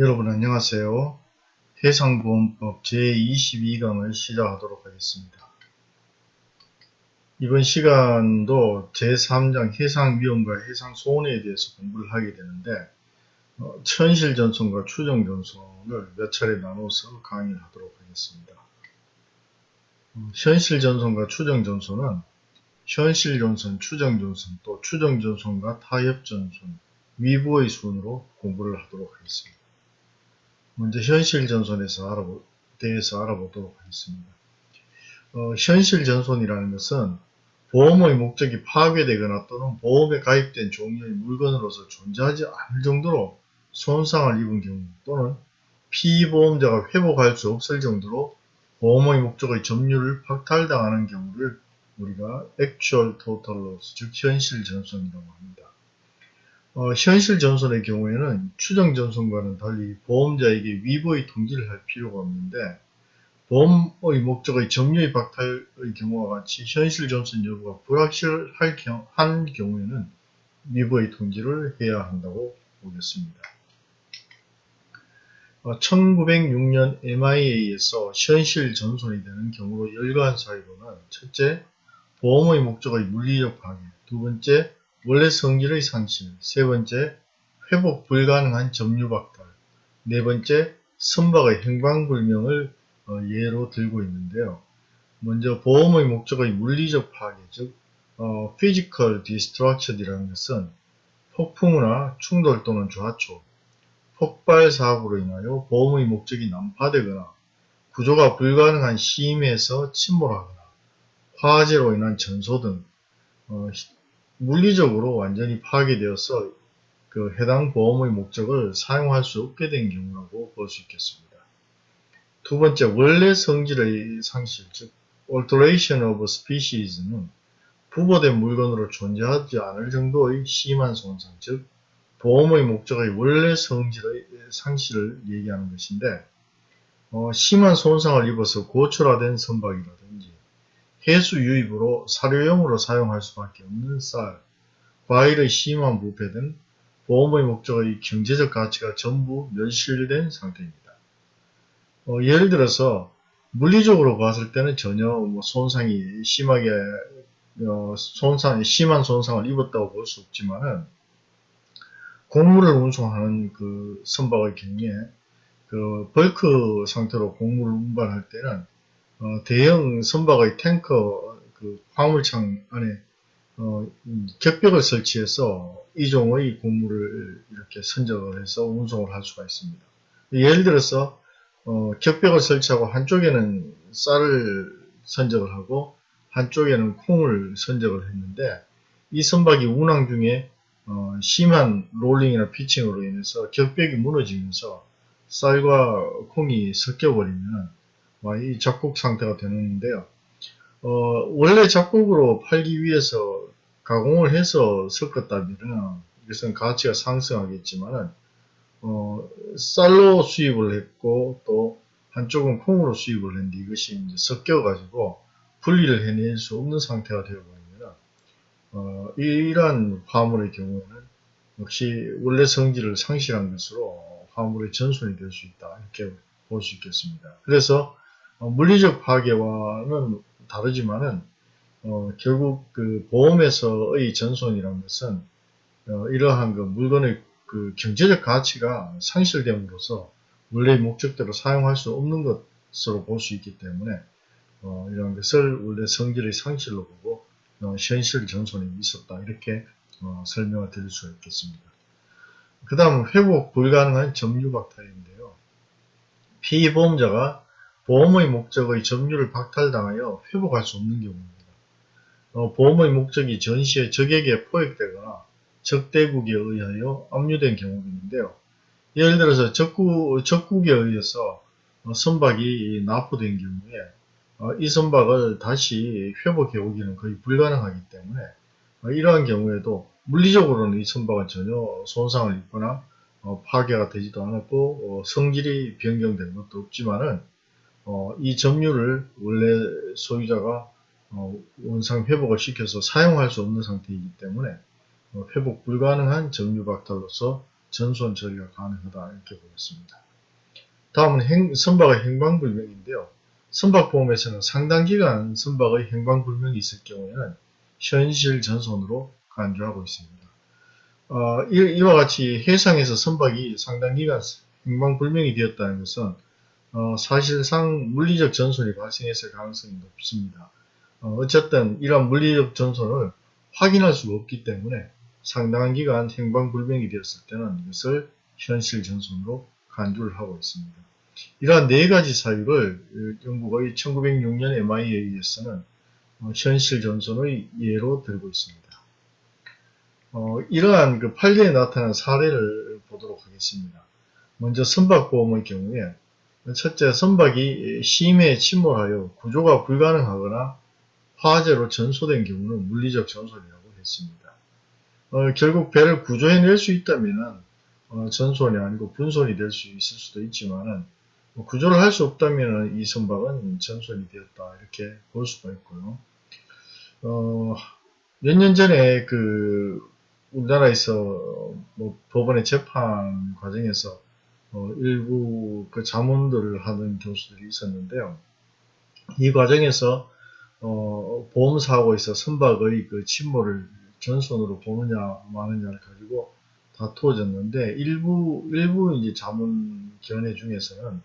여러분 안녕하세요. 해상보험법 제22강을 시작하도록 하겠습니다. 이번 시간도 제3장 해상위험과 해상소원에 대해서 공부를 하게 되는데 어, 현실전선과 추정전선을 몇 차례 나눠서 강의를 하도록 하겠습니다. 음, 현실전선과 추정전선은 현실전선, 추정전선, 또 추정전선과 타협전선, 위부의 순으로 공부를 하도록 하겠습니다. 먼저 현실 전선에서 알아보, 대해서 알아보도록 하겠습니다. 어, 현실 전선이라는 것은 보험의 목적이 파괴되거나 또는 보험에 가입된 종류의 물건으로서 존재하지 않을 정도로 손상을 입은 경우 또는 피보험자가 회복할 수 없을 정도로 보험의 목적의 점유를 박탈당하는 경우를 우리가 actual total loss, 즉 현실 전선이라고 합니다. 어, 현실 전선의 경우에는 추정 전선과는 달리 보험자에게 위보의 통지를 할 필요가 없는데 보험의 목적의 점유의 박탈의 경우와 같이 현실 전선 여부가 불확실할 경, 한 경우에는 위보의 통지를 해야 한다고 보겠습니다. 어, 1906년 MIA에서 현실 전선이 되는 경우로 열거한 사유로는 첫째, 보험의 목적의 물리적 파괴, 두 번째, 원래 성질의 상실, 세 번째, 회복 불가능한 점유박탈, 네 번째, 선박의 행방불명을 어, 예로 들고 있는데요. 먼저 보험의 목적의 물리적 파괴, 즉 어, physical destruction이라는 것은 폭풍우나 충돌 또는 좌초, 폭발 사고로 인하여 보험의 목적이 난파되거나 구조가 불가능한 심해에서 침몰하거나 화재로 인한 전소 등 어, 물리적으로 완전히 파괴되어서 그 해당 보험의 목적을 사용할 수 없게 된 경우라고 볼 수 있겠습니다. 두 번째, 원래 성질의 상실, 즉 alteration of species는 부보된 물건으로 존재하지 않을 정도의 심한 손상, 즉 보험의 목적의 원래 성질의 상실을 얘기하는 것인데 어, 심한 손상을 입어서 고철화된 선박이라든지 해수 유입으로 사료용으로 사용할 수밖에 없는 쌀, 과일의 심한 부패 등 보험의 목적의 경제적 가치가 전부 멸실된 상태입니다. 어, 예를 들어서 물리적으로 봤을 때는 전혀 뭐 손상이 심하게 어, 손상 심한 손상을 입었다고 볼 수 없지만은 곡물을 운송하는 그 선박의 경우에 그 벌크 상태로 곡물을 운반할 때는 어, 대형 선박의 탱커 그 화물창 안에 어, 격벽을 설치해서 이종의 곡물을 이렇게 선적을 해서 운송을 할 수가 있습니다. 예를 들어서 어, 격벽을 설치하고 한쪽에는 쌀을 선적을 하고 한쪽에는 콩을 선적을 했는데 이 선박이 운항 중에 어, 심한 롤링이나 피칭으로 인해서 격벽이 무너지면서 쌀과 콩이 섞여버리면 이 작곡 상태가 되는데요. 어, 원래 작곡으로 팔기 위해서 가공을 해서 섞었다면 이것은 가치가 상승하겠지만은 어, 쌀로 수입을 했고 또 한쪽은 콩으로 수입을 했는데 이것이 이제 섞여가지고 분리를 해낼 수 없는 상태가 되어버리면 어, 이러한 화물의 경우에는 역시 원래 성질을 상실한 것으로 화물의 전손이 될 수 있다 이렇게 볼 수 있겠습니다. 그래서 어, 물리적 파괴와는 다르지만은 어, 결국 그 보험에서의 전손이라는 것은 어, 이러한 그 물건의 그 경제적 가치가 상실됨으로써 원래 목적대로 사용할 수 없는 것으로 볼 수 있기 때문에 어, 이런 것을 원래 성질의 상실로 보고 어, 현실 전손이 있었다 이렇게 어, 설명을 드릴 수 있겠습니다. 그 다음 회복 불가능한 점유박탈인데요. 피보험자가 보험의 목적의 점유를 박탈당하여 회복할 수 없는 경우입니다. 어, 보험의 목적이 전시의 적에게 포획되거나 적대국에 의하여 압류된 경우가 있는데요. 예를 들어서 적국, 적국에 의해서 어, 선박이 납포된 경우에 어, 이 선박을 다시 회복해 오기는 거의 불가능하기 때문에 어, 이러한 경우에도 물리적으로는 이 선박은 전혀 손상을 입거나 어, 파괴가 되지도 않았고 어, 성질이 변경된 것도 없지만은 어, 이 점유를 원래 소유자가 어, 원상 회복을 시켜서 사용할 수 없는 상태이기 때문에 어, 회복 불가능한 점유 박탈로서 전손 처리가 가능하다 이렇게 보겠습니다. 다음은 행, 선박의 행방불명인데요. 선박보험에서는 상당 기간 선박의 행방불명이 있을 경우에는 현실 전손으로 간주하고 있습니다. 어, 이, 와 같이 해상에서 선박이 상당 기간 행방불명이 되었다는 것은 어, 사실상 물리적 전손이 발생했을 가능성이 높습니다. 어, 쨌든 이러한 물리적 전손을 확인할 수가 없기 때문에 상당한 기간 행방불명이 되었을 때는 이것을 현실 전손으로 간주를 하고 있습니다. 이러한 네 가지 사유를 영국의 1906년 MIA에서는 어, 현실 전손의 예로 들고 있습니다. 어, 이러한 그 판례에 나타난 사례를 보도록 하겠습니다. 먼저 선박보험의 경우에 첫째 선박이 심해에 침몰하여 구조가 불가능하거나 화재로 전소된 경우는 물리적 전손이라고 했습니다. 어, 결국 배를 구조해낼 수 있다면 어, 전손이 아니고 분손이 될 수 있을 수도 있지만 뭐 구조를 할 수 없다면 이 선박은 전손이 되었다 이렇게 볼 수가 있고요. 어, 몇 년 전에 그 우리나라에서 뭐 법원의 재판 과정에서 어, 일부 그 자문들을 하는 교수들이 있었는데요. 이 과정에서 어, 보험사고에서 선박의 그 침몰을 전손으로 보느냐 마느냐를 가지고 다투어졌는데 일부 일부 이제 자문 견해 중에서는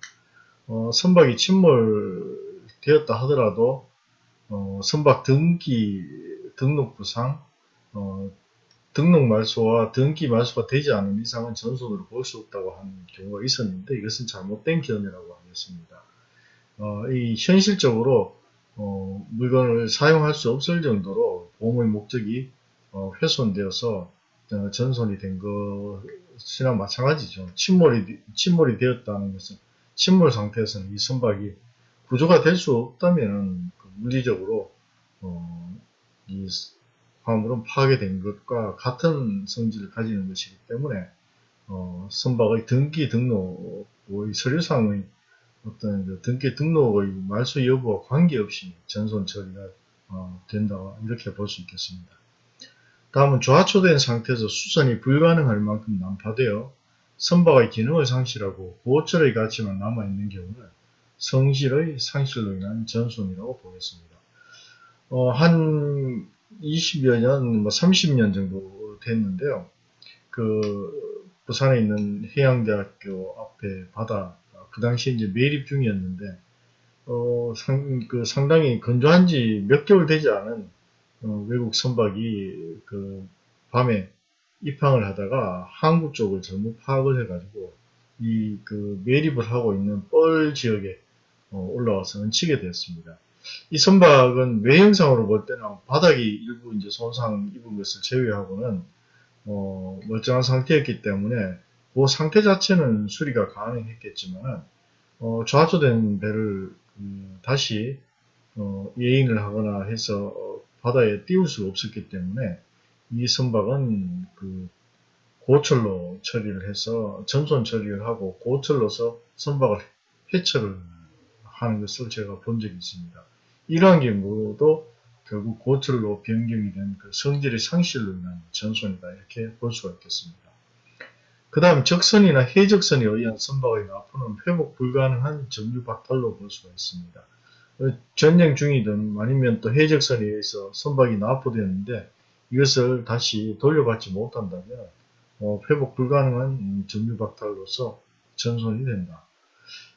어, 선박이 침몰되었다 하더라도 어, 선박 등기 등록 부상 어, 등록 말소와 등기 말소가 되지 않은 이상은 전손으로 볼 수 없다고 하는 경우가 있었는데 이것은 잘못된 견해라고 하겠습니다. 어, 이 현실적으로 어, 물건을 사용할 수 없을 정도로 보험의 목적이 어, 훼손되어서 어, 전손이 된 것이나 마찬가지죠. 침몰이 침몰이 되었다는 것은 침몰 상태에서는 이 선박이 구조가 될 수 없다면 그 물리적으로 어, 이 화물은 파괴된 것과 같은 성질을 가지는 것이기 때문에 어, 선박의 등기 등록의 서류상의 어떤 그 등기 등록의 말소 여부와 관계없이 전손 처리가 어, 된다 이렇게 볼 수 있겠습니다. 다음은 좌초된 상태에서 수선이 불가능할 만큼 난파되어 선박의 기능을 상실하고 보호철의 가치만 남아있는 경우는 성실의 상실로 인한 전손이라고 보겠습니다. 어, 한 20여 년, 뭐 30년 정도 됐는데요. 그 부산에 있는 해양대학교 앞에 바다 그 당시에 이제 매립 중이었는데 어, 상, 그 상당히 건조한 지 몇 개월 되지 않은 어, 외국 선박이 그 밤에 입항을 하다가 한국 쪽을 잘못 파악을 해가지고 이 그 매립을 하고 있는 뻘 지역에 어, 올라와서 얹히게 되었습니다. 이 선박은 외형상으로 볼 때는 바닥이 일부 이제 손상 입은 것을 제외하고는 어, 멀쩡한 상태였기 때문에 그 상태 자체는 수리가 가능했겠지만 어, 좌초된 배를 음, 다시 어, 예인을 하거나 해서 어, 바다에 띄울 수 없었기 때문에 이 선박은 그 고철로 처리를 해서 전손 처리를 하고 고철로서 선박을 해체를 하는 것을 제가 본 적이 있습니다. 이러한 경우도 결국 고철로 변경이 된 그 성질의 상실로 인한 전손이다 이렇게 볼 수가 있겠습니다. 그 다음 적선이나 해적선에 의한 선박의 납포는 회복 불가능한 정류 박탈로 볼 수가 있습니다. 전쟁 중이든 아니면 또 해적선에 의해서 선박이 납포되었는데 이것을 다시 돌려받지 못한다면 어, 회복 불가능한 정류 박탈로서 전손이 된다.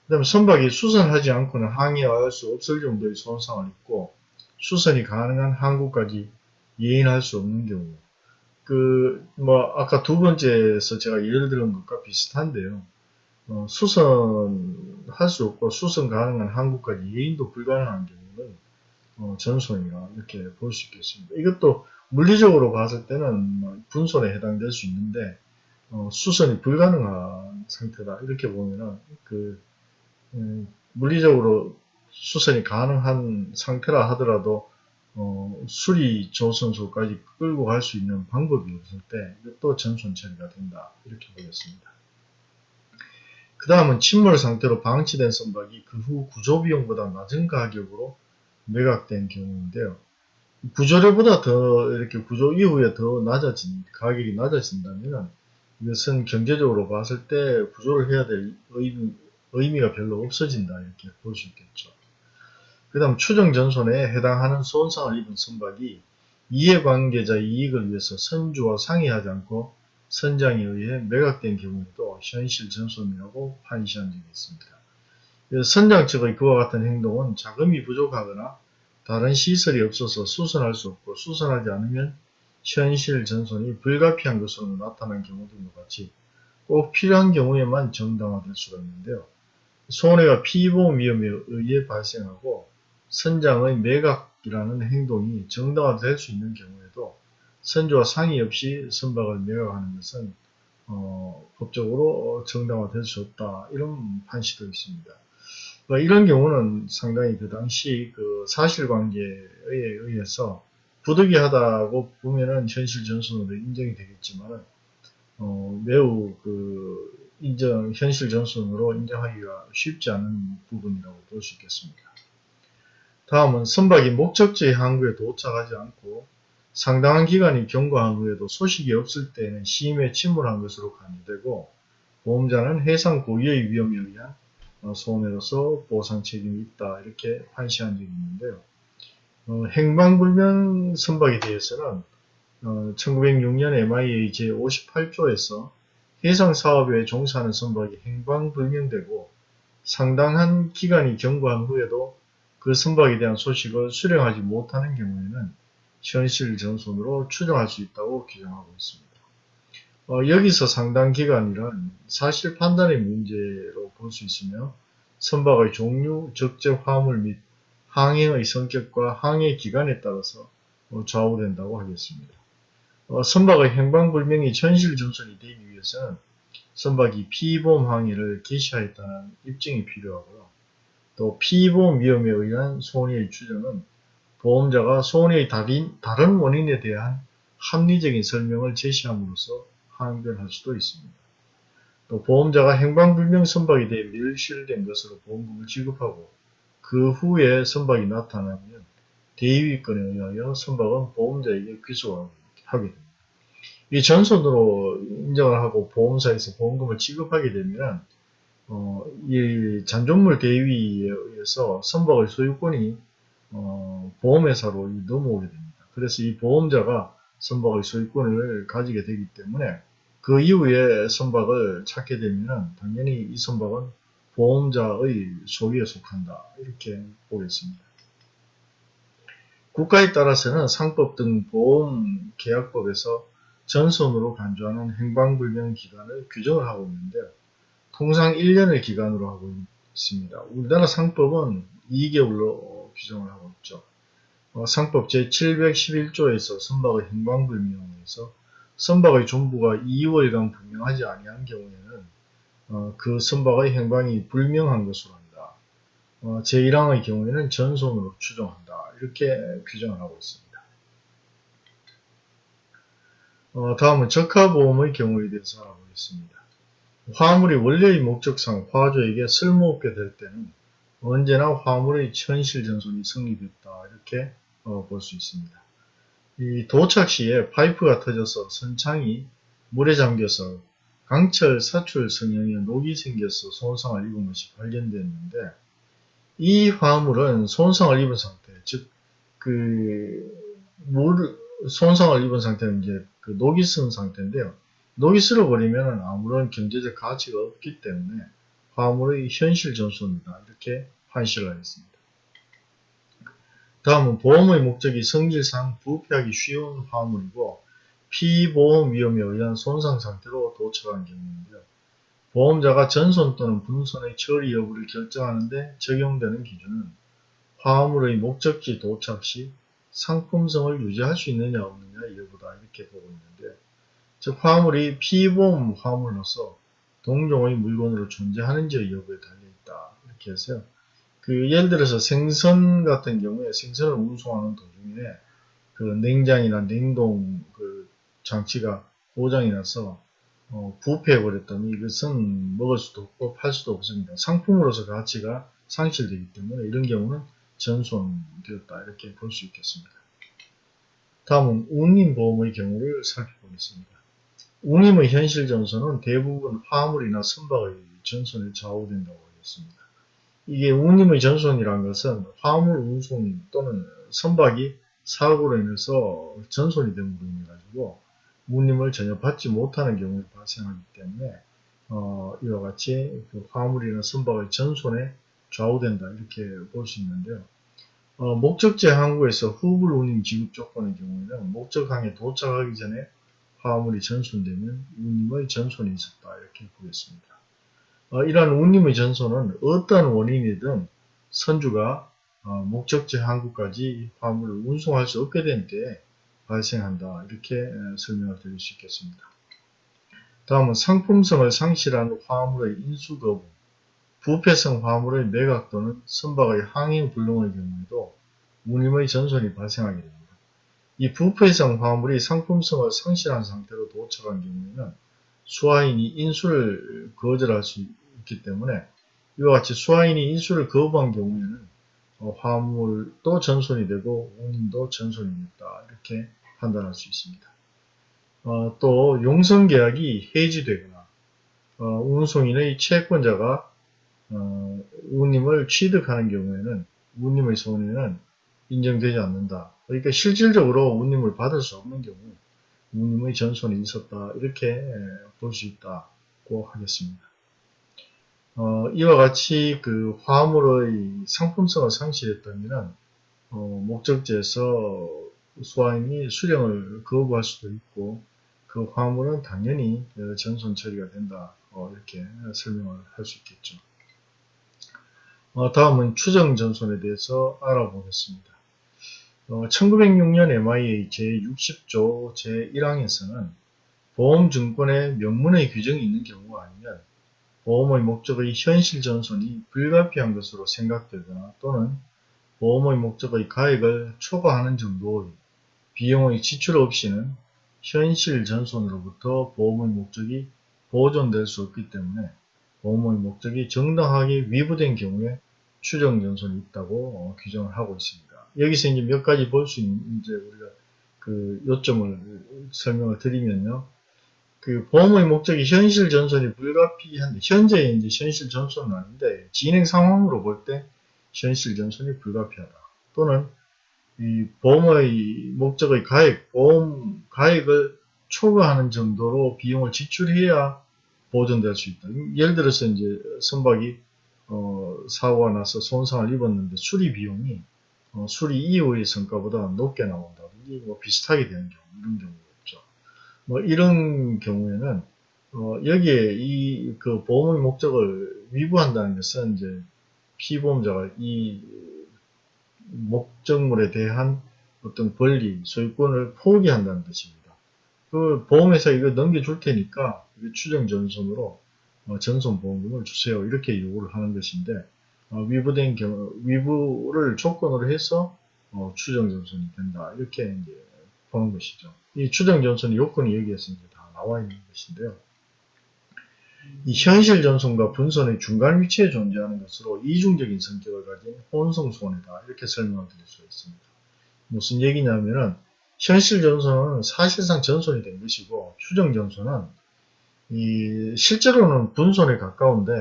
그 다음에 선박이 수선하지 않고는 항해할 수 없을 정도의 손상을 입고 수선이 가능한 항구까지 예인할 수 없는 경우 그 뭐 아까 두 번째에서 제가 예를 들은 것과 비슷한데요. 어, 수선할 수 없고 수선 가능한 항구까지 예인도 불가능한 경우는 어, 전손이라 이렇게 볼 수 있겠습니다. 이것도 물리적으로 봤을 때는 뭐 분손에 해당될 수 있는데 어, 수선이 불가능한 상태다 이렇게 보면은 그 음, 물리적으로 수선이 가능한 상태라 하더라도 어, 수리 조선소까지 끌고 갈 수 있는 방법이 없을 때 이것도 전손 처리가 된다 이렇게 보겠습니다. 그 다음은 침몰 상태로 방치된 선박이 그 후 구조 비용보다 낮은 가격으로 매각된 경우인데요. 구조료보다 더 이렇게 구조 이후에 더 낮아진 가격이 낮아진다면 이것은 경제적으로 봤을 때 구조를 해야 될 의미, 의미가 별로 없어진다 이렇게 볼 수 있겠죠. 그 다음 추정전손에 해당하는 손상을 입은 선박이 이해관계자의 이익을 위해서 선주와 상의하지 않고 선장에 의해 매각된 경우에도 현실전손이라고 판시한 적이 있습니다. 선장 측의 그와 같은 행동은 자금이 부족하거나 다른 시설이 없어서 수선할 수 없고 수선하지 않으면 현실 전손이 불가피한 것으로 나타난 경우 등과 같이 꼭 필요한 경우에만 정당화될 수가 있는데요. 손해가 피보험 위험에 의해 발생하고 선장의 매각이라는 행동이 정당화될 수 있는 경우에도 선주와 상의 없이 선박을 매각하는 것은 어, 법적으로 정당화될 수 없다 이런 판시도 있습니다. 뭐 이런 경우는 상당히 그 당시 그 사실관계에 의해서 부득이하다고 보면은 현실 전선으로 인정이 되겠지만 어, 매우 그 인정 현실 전선으로 인정하기가 쉽지 않은 부분이라고 볼 수 있겠습니다. 다음은 선박이 목적지의 항구에 도착하지 않고 상당한 기간이 경과한 후에도 소식이 없을 때에는 시임에 침몰한 것으로 간주되고 보험자는 해상 고유의 위험에 의한 어, 손해로서 보상 책임이 있다 이렇게 판시한 적이 있는데요. 어, 행방불명 선박에 대해서는 어, 1906년 MIA 제58조에서 해상사업에 종사하는 선박이 행방불명되고 상당한 기간이 경과한 후에도 그 선박에 대한 소식을 수령하지 못하는 경우에는 현실 전손으로 추정할 수 있다고 규정하고 있습니다. 어, 여기서 상당 기간이란 사실 판단의 문제로 볼 수 있으며 선박의 종류, 적적 화물 및 항해의 성격과 항해 기간에 따라서 어, 좌우된다고 하겠습니다. 어, 선박의 행방불명이 현실 전선이 되기 위해서는 선박이 피보험 항해를 개시하였다는 입증이 필요하고요. 또 피보험 위험에 의한 손해의 추정은 보험자가 손해의 다른 원인에 대한 합리적인 설명을 제시함으로써 항변할 수도 있습니다. 또 보험자가 행방불명 선박에 대해 멸실된 것으로 보험금을 지급하고 그 후에 선박이 나타나면 대위권에 의하여 선박은 보험자에게 귀속하게 됩니다. 이 전손으로 인정을 하고 보험사에서 보험금을 지급하게 되면 어, 이 잔존물 대위에 의해서 선박의 소유권이 어, 보험회사로 넘어오게 됩니다. 그래서 이 보험자가 선박의 소유권을 가지게 되기 때문에 그 이후에 선박을 찾게 되면 당연히 이 선박은 보험자의 소유에 속한다. 이렇게 보겠습니다. 국가에 따라서는 상법 등 보험계약법에서 전선으로 간주하는 행방불명 기간을 규정을 하고 있는데 통상 1년을 기간으로 하고 있습니다. 우리나라 상법은 2개월로 규정을 하고 있죠. 어, 상법 제711조에서 선박의 행방불명에서 선박의 존부가 2월간 분명하지 아니한 경우에는 어, 그 선박의 행방이 불명한 것으로 한다. 어, 제1항의 경우에는 전손으로 추정한다. 이렇게 규정을 하고 있습니다. 어, 다음은 적하보험의 경우에 대해서 알아보겠습니다. 화물이 원래의 목적상 화주에게 쓸모없게 될 때는 언제나 화물의 현실 전손이 성립했다. 이렇게 어, 볼 수 있습니다. 이 도착 시에 파이프가 터져서 선창이 물에 잠겨서 강철 사출 성형에 녹이 생겨서 손상을 입은 것이 발견됐는데 이 화물은 손상을 입은 상태, 즉, 그, 물, 손상을 입은 상태는 이제 그 녹이 쓴 상태인데요. 녹이 쓸어버리면 아무런 경제적 가치가 없기 때문에 화물의 현실 전손이다. 이렇게 판시를 하겠습니다. 다음은 보험의 목적이 성질상 부패하기 쉬운 화물이고 피보험 위험에 의한 손상 상태로 도착한 경우인데요. 보험자가 전손 또는 분손의 처리 여부를 결정하는데 적용되는 기준은 화물의 목적지 도착 시 상품성을 유지할 수 있느냐 없느냐 여부다 이렇게 보고 있는데 즉 화물이 피보험 화물로서 동종의 물건으로 존재하는지 여부에 달려있다 이렇게 해서요. 그 예를 들어서 생선 같은 경우에 생선을 운송하는 도중에 그 냉장이나 냉동 그 장치가 고장이 나서 어, 부패해 버렸다면 이것은 먹을 수도 없고 팔 수도 없습니다. 상품으로서 가치가 상실되기 때문에 이런 경우는 전손되었다 이렇게 볼 수 있겠습니다. 다음은 운임보험의 경우를 살펴보겠습니다. 운임의 현실 전선은 대부분 화물이나 선박의 전선에 좌우된다고 하겠습니다. 이게 운임의 전선이라는 것은 화물 운송 또는 선박이 사고로 인해서 전손이 됨으로 인해 가지고 운임을 전혀 받지 못하는 경우에 발생하기 때문에 어, 이와 같이 그 화물이나 선박의 전손에 좌우된다 이렇게 볼 수 있는데요. 어, 목적지 항구에서 후불 운임 지급 조건의 경우에는 목적항에 도착하기 전에 화물이 전손되면 운임의 전손이 있었다 이렇게 보겠습니다. 어, 이러한 운임의 전손은 어떠한 원인이든 선주가 어, 목적지 항구까지 화물을 운송할 수 없게 된 때 발생한다 이렇게 에, 설명을 드릴 수 있겠습니다. 다음은 상품성을 상실한 화물의 인수 거부 부패성 화물의 매각 또는 선박의 항행 불능의 경우에도 운임의 전손이 발생하게 됩니다. 이 부패성 화물이 상품성을 상실한 상태로 도착한 경우에는 수화인이 인수를 거절할 수 있기 때문에 이와 같이 수화인이 인수를 거부한 경우에는 어, 화물도 전손이 되고 운임도 전손이 됐다 이렇게 판단할 수 있습니다. 어, 또 용성계약이 해지되거나 어, 운송인의 채권자가 어, 운임을 취득하는 경우에는 운임의 손해는 인정되지 않는다. 그러니까 실질적으로 운임을 받을 수 없는 경우 운임의 전손이 있었다 이렇게 볼 수 있다고 하겠습니다. 어, 이와 같이 그 화물의 상품성을 상실했다면 어, 목적지에서 수화인이 수령을 거부할 수도 있고 그 화물은 당연히 전손 처리가 된다 어, 이렇게 설명을 할 수 있겠죠. 어, 다음은 추정 전손에 대해서 알아보겠습니다. 1906년 MIA 제60조 제1항에서는 보험증권의 명문의 규정이 있는 경우가 아니면 보험의 목적의 현실 전손이 불가피한 것으로 생각되거나 또는 보험의 목적의 가액을 초과하는 정도의 비용의 지출 없이는 현실 전손으로부터 보험의 목적이 보존될 수 없기 때문에 보험의 목적이 정당하게 위부된 경우에 추정 전손이 있다고 어, 규정을 하고 있습니다. 여기서 이제 몇 가지 볼 수 있는 이제 우리가 그 요점을 설명을 드리면요. 그 보험의 목적이 현실 전손이 불가피한데 현재 이제 현실 전손은 아닌데 진행 상황으로 볼 때 현실 전손이 불가피하다. 또는 이 보험의 목적의 가액, 보험 가액을 초과하는 정도로 비용을 지출해야 보존될 수 있다. 예를 들어서 이제 선박이 어, 사고가 나서 손상을 입었는데 수리 비용이 어, 수리 이후의 성과보다 높게 나온다든지 뭐 비슷하게 되는 경우 이런 경우가 있죠. 뭐 이런 경우에는 어, 여기에 이 그 보험의 목적을 위부한다는 것은 이제 피보험자가 이 목적물에 대한 어떤 권리, 소유권을 포기한다는 뜻입니다. 그 보험회사 이거 넘겨줄 테니까 추정 전손으로 어, 전손보험금을 주세요. 이렇게 요구를 하는 것인데 어, 위부된 경우, 위부를 조건으로 해서 어, 추정 전선이 된다. 이렇게 이제 보는 것이죠. 이 추정 전선의 요건이 여기에서 이제 다 나와 있는 것인데요. 이 현실 전선과 분선의 중간 위치에 존재하는 것으로 이중적인 성격을 가진 혼성 손해다. 이렇게 설명을 드릴 수 있습니다. 무슨 얘기냐면은 현실 전선은 사실상 전선이 된 것이고 추정 전선은 이 실제로는 분선에 가까운데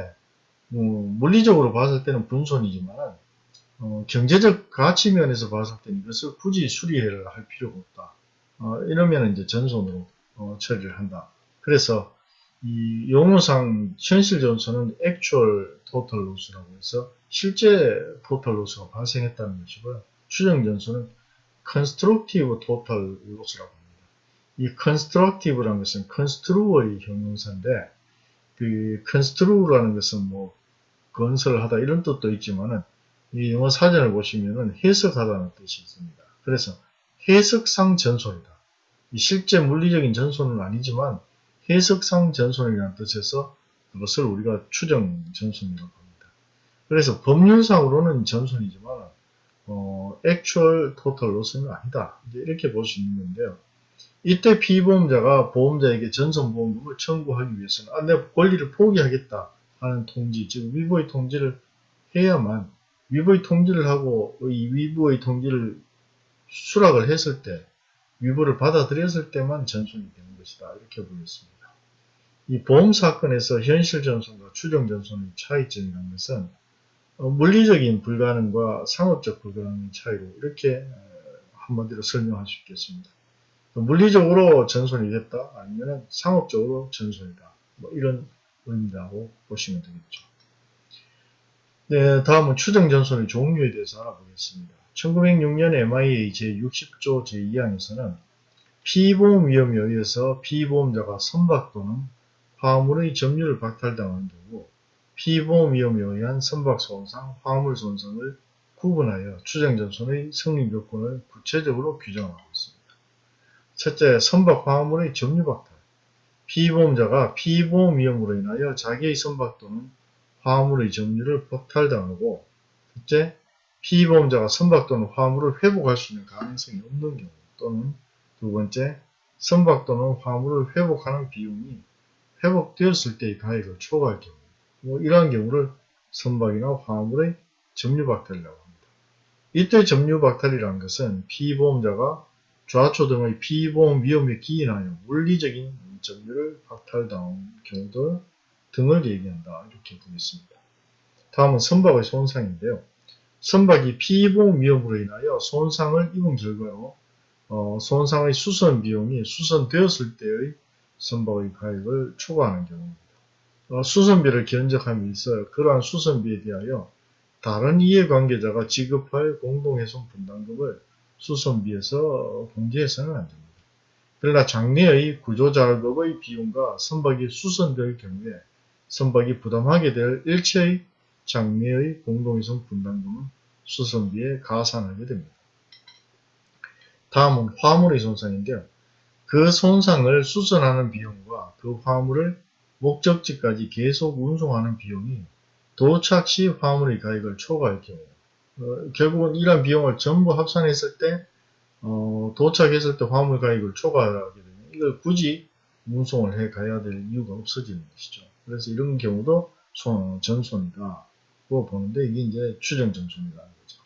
어, 물리적으로 봤을 때는 분손이지만 어, 경제적 가치 면에서 봤을 때는 이것을 굳이 수리를 할 필요가 없다. 어, 이러면 이제 전손으로 어, 처리를 한다. 그래서 이 용어상 현실 전손은 actual total loss라고 해서 실제 total loss가 발생했다는 것이고요. 추정 전손은 constructive total loss라고 합니다. 이 constructive라는 것은 construe의 형용사인데 그 constru라는 것은 뭐 건설을 하다 이런 뜻도 있지만은 이 영어 사전을 보시면은 해석하다는 뜻이 있습니다. 그래서 해석상 전손이다. 실제 물리적인 전손은 아니지만 해석상 전손이라는 뜻에서 그것을 우리가 추정 전손이라고 합니다. 그래서 법률상으로는 전손이지만 어, actual total loss는 아니다. 이렇게 볼 수 있는 건데요. 이때 피보험자가 보험자에게 전손보험금을 청구하기 위해서는 아, 내 권리를 포기하겠다 하는 통지, 즉 위보의 통지를 해야만 위보의 통지를 하고 이 위보의 통지를 수락을 했을 때 위보를 받아들였을 때만 전손이 되는 것이다 이렇게 보겠습니다. 이 보험 사건에서 현실 전손과 추정 전손의 차이점이라는 것은 어, 물리적인 불가능과 상업적 불가능의 차이로 이렇게 어, 한마디로 설명할 수 있겠습니다. 물리적으로 전손이 됐다 아니면 상업적으로 전손이다 뭐 이런 의미라고 보시면 되겠죠. 네, 다음은 추정 전손의 종류에 대해서 알아보겠습니다. 1906년 MIA 제60조 제2항에서는 피보험 위험에 의해서 피보험자가 선박 또는 화물의 점유를 박탈당한 경우 피보험 위험에 의한 선박 손상, 화물 손상을 구분하여 추정전손의 성립 요건을 구체적으로 규정하고. 첫째, 선박 화물의 점유 박탈. 피보험자가 피보험 위험으로 인하여 자기의 선박 또는 화물의 점유를 박탈당하고 둘째, 피보험자가 선박 또는 화물을 회복할 수 있는 가능성이 없는 경우 또는 두 번째, 선박 또는 화물을 회복하는 비용이 회복되었을 때의 가액을 초과할 경우 뭐 이러한 경우를 선박이나 화물의 점유박탈이라고 합니다. 이때 점유박탈이라는 것은 피보험자가 좌초 등의 피보험 위험에 기인하여 물리적인 점유를 박탈당한 경우들 등을 얘기한다. 이렇게 보겠습니다. 다음은 선박의 손상인데요. 선박이 피보험 위험으로 인하여 손상을 입은 결과로 어, 손상의 수선 비용이 수선되었을 때의 선박의 가액을 초과하는 경우입니다. 어, 수선비를 견적함이 있어 그러한 수선비에 대하여 다른 이해관계자가 지급할 공동훼손 분담금을 수선비에서 공제해서는 안 됩니다. 그러나 장래의 구조작업의 비용과 선박이 수선될 경우에 선박이 부담하게 될 일체의 장래의 공동훼손 분담금은 수선비에 가산하게 됩니다. 다음은 화물의 손상인데요. 그 손상을 수선하는 비용과 그 화물을 목적지까지 계속 운송하는 비용이 도착 시 화물의 가액을 초과할 경우 어, 결국은 이러한 비용을 전부 합산했을 때 어, 도착했을 때 화물 가액을 초과하게 되면 이걸 굳이 운송을 해 가야 될 이유가 없어지는 것이죠. 그래서 이런 경우도 손, 전손이다고 보는데 이게 이제 추정 전손이라는 거죠.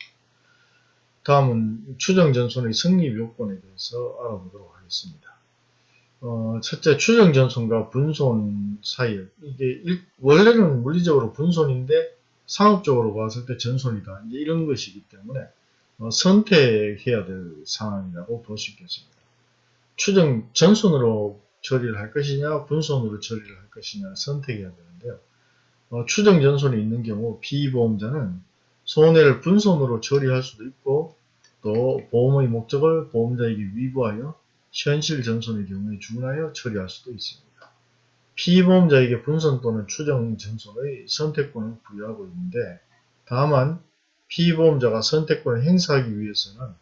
다음은 추정 전손의 성립 요건에 대해서 알아보도록 하겠습니다. 어, 첫째 추정 전손과 분손 사이 이게 일, 원래는 물리적으로 분손인데 상업적으로 봤을 때 전손이다 이런 것이기 때문에 어, 선택해야 될 상황이라고 볼 수 있겠습니다. 추정 전손으로 처리를 할 것이냐 분손으로 처리를 할 것이냐 선택해야 되는데요. 어, 추정 전손이 있는 경우 피보험자는 손해를 분손으로 처리할 수도 있고 또 보험의 목적을 보험자에게 위부하여 현실 전손의 경우에 준하여 처리할 수도 있습니다. 피보험자에게 분선 또는 추정 전손의 선택권을 부여하고 있는데 다만 피보험자가 선택권을 행사하기 위해서는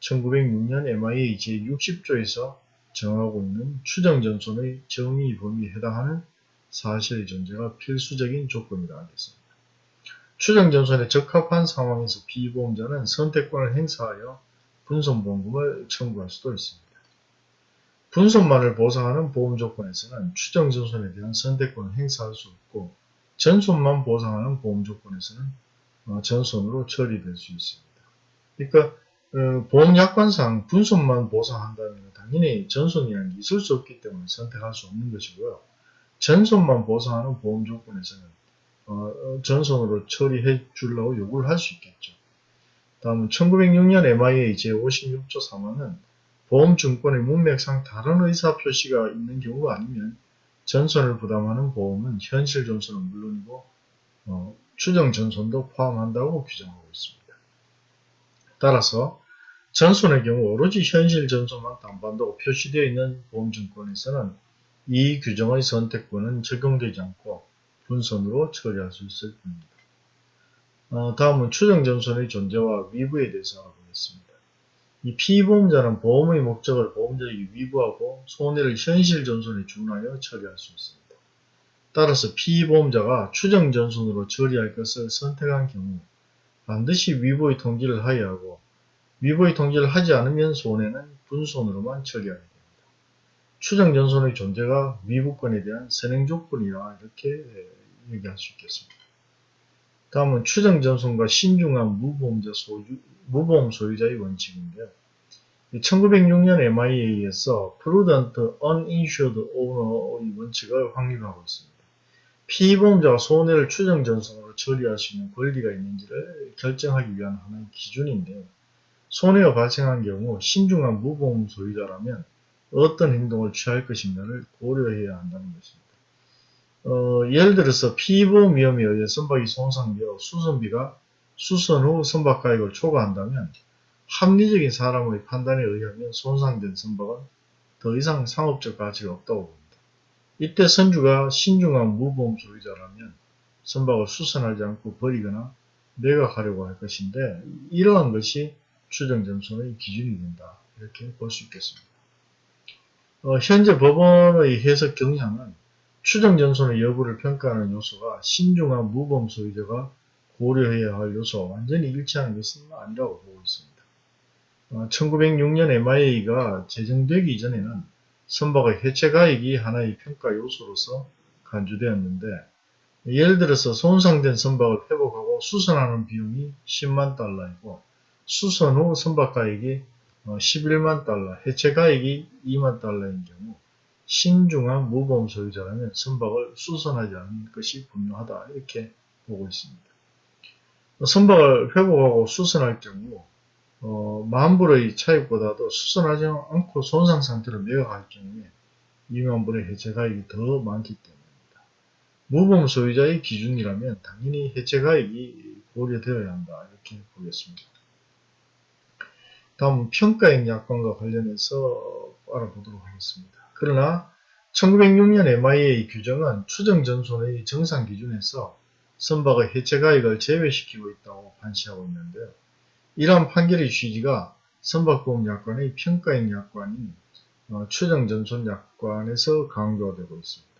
1906년 MIA 제60조에서 정하고 있는 추정 전손의 정의 범위에 해당하는 사실의 존재가 필수적인 조건이라 하겠습니다. 추정 전손에 적합한 상황에서 피보험자는 선택권을 행사하여 분손보험금을 청구할 수도 있습니다. 분손만을 보상하는 보험 조건에서는 추정 전손에 대한 선택권을 행사할 수 없고 전손만 보상하는 보험 조건에서는 어, 전손으로 처리될 수 있습니다. 그러니까 어, 보험 약관상 분손만 보상한다면 당연히 전손이라는 게 있을 수 없기 때문에 선택할 수 없는 것이고요. 전손만 보상하는 보험 조건에서는 어, 전손으로 처리해 주려고 요구를 할 수 있겠죠. 다음은 1906년 MIA 제56조 3호는 보험증권의 문맥상 다른 의사 표시가 있는 경우가 아니면 전손을 부담하는 보험은 현실 전손은 물론이고 어, 추정 전손도 포함한다고 규정하고 있습니다. 따라서 전손의 경우 오로지 현실 전손만 담보한다고 표시되어 있는 보험증권에서는 이 규정의 선택권은 적용되지 않고 분선으로 처리할 수 있을 뿐입니다. 어, 다음은 추정 전손의 존재와 위부에 대해서 알아보겠습니다. 이 피보험자는 보험의 목적을 보험자에게 위부하고 손해를 현실 전손에 준하여 처리할 수 있습니다. 따라서 피보험자가 추정 전손으로 처리할 것을 선택한 경우 반드시 위부의 통지를 하여야 하고 위부의 통지를 하지 않으면 손해는 분손으로만 처리하게 됩니다. 추정 전손의 존재가 위부권에 대한 선행 조건이라 이렇게 얘기할 수 있겠습니다. 다음은 추정 전손과 신중한 무보험자 소유, 무보험 소유자의 원칙인데요. 1906년 MIA에서 Prudent Uninsured Owner의 원칙을 확립하고 있습니다. 피보험자가 손해를 추정 전선으로 처리할 수 있는 권리가 있는지를 결정하기 위한 하나의 기준인데 손해가 발생한 경우 신중한 무보험 소유자라면 어떤 행동을 취할 것인가를 고려해야 한다는 것입니다. 어, 예를 들어서 피보험 위험에 의해 선박이 손상되어 수선비가 수선 후 선박 가액을 초과한다면 합리적인 사람의 판단에 의하면 손상된 선박은 더 이상 상업적 가치가 없다고 봅니다. 이때 선주가 신중한 무보험 소유자라면 선박을 수선하지 않고 버리거나 매각하려고 할 것인데 이러한 것이 추정점선의 기준이 된다. 이렇게 볼 수 있겠습니다. 어, 현재 법원의 해석 경향은 추정 전선의 여부를 평가하는 요소가 신중한 무보험 소유자가 고려해야 할 요소와 완전히 일치하는 것은 아니라고 보고 있습니다. 1906년 MIA가 제정되기 이전에는 선박의 해체가액이 하나의 평가 요소로서 간주되었는데 예를 들어서 손상된 선박을 회복하고 수선하는 비용이 10만 달러이고 수선 후 선박가액이 11만 달러, 해체가액이 2만 달러인 경우 신중한 무보험 소유자라면 선박을 수선하지 않는 것이 분명하다 이렇게 보고 있습니다. 선박을 회복하고 수선할 경우 어, 만불의 차익보다도 수선하지 않고 손상 상태로 매각할 경우에 2만불의 해체가액이 더 많기 때문입니다. 무보험 소유자의 기준이라면 당연히 해체가액이 고려되어야 한다 이렇게 보겠습니다. 다음 평가액 약관과 관련해서 알아보도록 하겠습니다. 그러나 1906년 MIA 규정은 추정전손의 정상 기준에서 선박의 해체가액을 제외시키고 있다고 판시하고 있는데요. 이러한 판결의 취지가 선박보험 약관의 평가액 약관인 어, 추정전손 약관에서 강조가 되고 있습니다.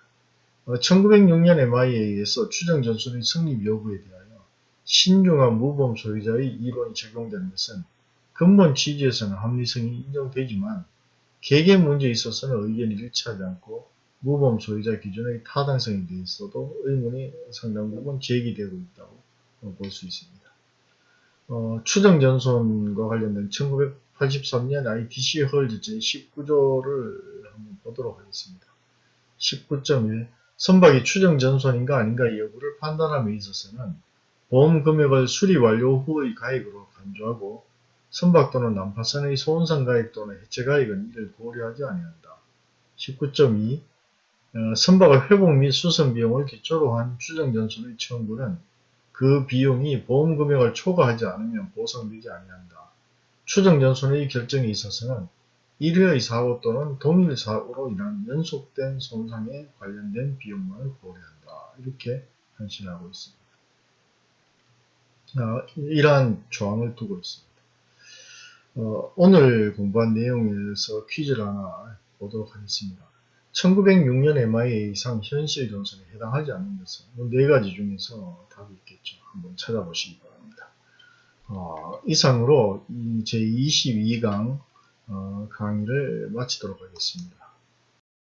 1906년 MIA에서 추정전손의 성립 여부에 대하여 신중한 무보험 소유자의 이론이 적용되는 것은 근본 취지에서는 합리성이 인정되지만 개개 문제에 있어서는 의견이 일치하지 않고 무보험 소유자 기준의 타당성에 대해서도 의문이 상당 부분 제기되고 있다고 볼 수 있습니다. 어, 추정전손과 관련된 1983년 ITC 헐즈 제 19조를 한번 보도록 하겠습니다. 19.1 선박이 추정전손인가 아닌가 여부를 판단함에 있어서는 보험 금액을 수리 완료 후의 가액으로 간주하고 선박 또는 난파선의 손상가액 또는 해체가액은 이를 고려하지 아니한다. 19.2 어, 선박의 회복 및 수선 비용을 기초로 한 추정전손의 청구는 그 비용이 보험 금액을 초과하지 않으면 보상되지 아니한다. 추정전손의 결정에 있어서는 1회의 사고 또는 동일 사고로 인한 연속된 손상에 관련된 비용만을 고려한다. 이렇게 현실하고 있습니다. 어, 이러한 조항을 두고 있습니다. 어, 오늘 공부한 내용에서 퀴즈를 하나 보도록 하겠습니다. 1906년 MIA상 현실 전선에 해당하지 않는 것은 네 가지 중에서 답이 있겠죠. 한번 찾아보시기 바랍니다. 어, 이상으로 제22강 어, 강의를 마치도록 하겠습니다.